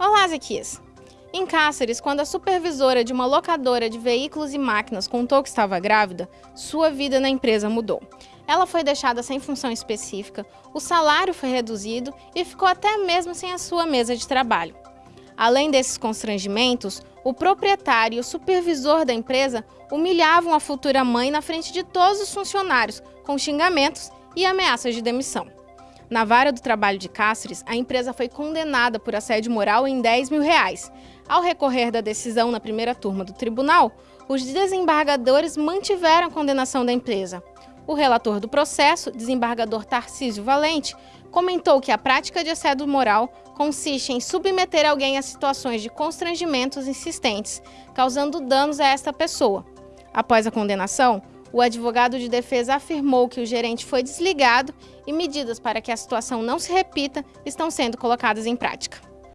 Olá, Zequias! Em Cáceres, quando a supervisora de uma locadora de veículos e máquinas contou que estava grávida, sua vida na empresa mudou. Ela foi deixada sem função específica, o salário foi reduzido e ficou até mesmo sem a sua mesa de trabalho. Além desses constrangimentos, o proprietário e o supervisor da empresa humilhavam a futura mãe na frente de todos os funcionários, com xingamentos e ameaças de demissão. Na vara do trabalho de Cáceres, a empresa foi condenada por assédio moral em 10 mil reais. Ao recorrer da decisão na primeira turma do tribunal, os desembargadores mantiveram a condenação da empresa. O relator do processo, desembargador Tarcísio Valente, comentou que a prática de assédio moral consiste em submeter alguém a situações de constrangimentos insistentes, causando danos a esta pessoa. Após a condenação, o advogado de defesa afirmou que o gerente foi desligado e medidas para que a situação não se repita estão sendo colocadas em prática.